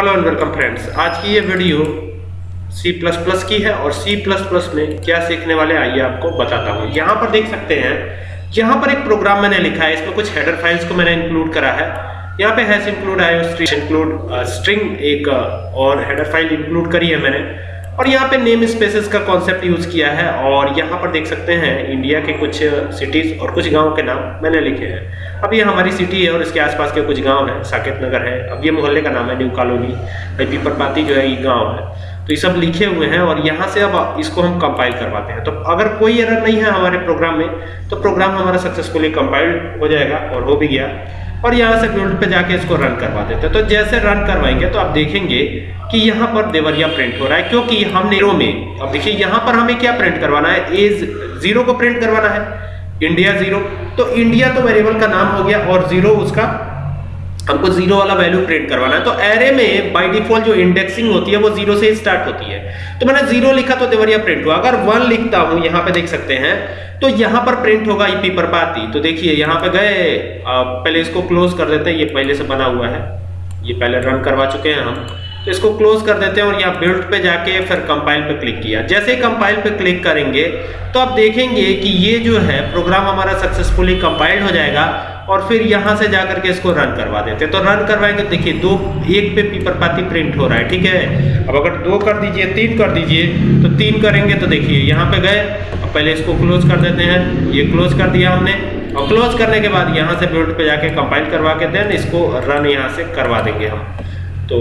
Hello and welcome friends आज की ये वीडियो C++ की है और C++ में क्या सीखने वाले आइए आपको बताता हूँ यहाँ पर देख सकते हैं यहाँ पर एक प्रोग्राम मैंने लिखा है इसमें कुछ हेडर फाइल्स को मैंने इंक्लूड करा है यहाँ पे हैश इंक्लूड है इंक्लूड स्ट्रिंग एक uh, और हेडर फ़ाइल इंक्लूड करी है मैंने और यहाँ पे नेम स्पेसेस का कॉन्सेप्ट यूज़ किया है और यहाँ पर देख सकते हैं इंडिया के कुछ सिटीज़ और कुछ गाँव के नाम मैंने लिखे हैं। अब ये हमारी सिटी है और इसके आसपास के कुछ गाँव हैं। साकेत नगर है। अब ये मोहल्ले का नाम है न्यू कॉलोनी। भाई पीपरपाती जो है ये गाँव है। तो ये सब लिखे हुए हैं और यहाँ से अब इसको हम कंपाइल करवाते हैं। तो अगर कोई एरर नहीं है हमारे प्रोग्राम में तो प्रोग्राम हमारा सक्सेसफुली कंपाइल्ड हो जाएगा और हो भी गया। और यहाँ से बिल्ड पे जाके इसको रन करवा देते हैं। तो जैसे रन करवाएँगे तो आप देखेंगे कि यहाँ पर देवरिया प्रिंट हो रहा है, क्योंकि हम नेरो में, अब देखिए यहाँ पर हमें क्या प्रिंट करवाना है? एज ज़ीरो को प्रिंट करवाना है। इंडिया ज़ीरो तो इंडिया तो वेरिएबल का नाम हो गया और ज़ीरो उसका हमको ज़ीरो वाला वैल्यू प्रिंट करवाना है। तो एरे में बाय डिफ़ॉल्ट जो इंडेक्सिंग होती है, वो ज़ीरो से स्टार्ट होती है। तो मैंने ज़ीरो लिखा तो देवरिया प्रिंट हुआ। अगर वन लिखता हूँ, यहाँ पे देख सकते हैं तो यहाँ पर प्रिंट होगा ईपी पर पाती तो देखिए, यहाँ पे गए पहले इसको क्लोज कर देते हैं। ये पहले से बना हुआ है। ये पहले रन करवा चुके हैं हम। तो इसको क्लोज कर देते हैं और यहाँ बिल्ड पे जाके फिर कंपाइल पे क्लिक किया। जैसे ही कंपाइल पे क्लिक करेंगे तो आप देखेंगे कि ये जो है प्रोग्राम हमारा सक्सेसफुली कंपाइल्ड हो जाएगा। और फिर यहाँ से जाकर के इसको रन करवा देते हैं। तो रन करवाएँगे, देखिए, दो, एक पे पीपर पाती प्रिंट हो रहा है, ठीक है? अब अगर दो कर दीजिए, तीन कर दीजिए तो तीन करेंगे तो देखिए, यहाँ पे गए, अब पहले इसको क्लोज कर देते हैं, ये क्लोज कर दिया हमने। और क्लोज करने के बाद यहाँ से बिल्ड पे जाके कंपाइल करवा के देन इसको रन यहाँ से करवा देंगे हम। तो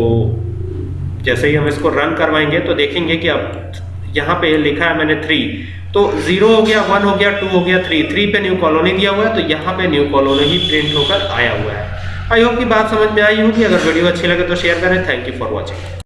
जैसे ही हम इसको रन करवाएँगे तो देखेंगे कि अब यहाँ पे लिखा है मैंने थ्री तो ज़ीरो हो गया वन हो गया टू हो गया थ्री थ्री पे न्यू कॉलोनी दिया हुआ है तो यहाँ पे न्यू कॉलोनी ही प्रिंट होकर आया हुआ है। आई होप की बात समझ में आई होगी। अगर वीडियो अच्छी लगे तो शेयर करें। Thank you for watching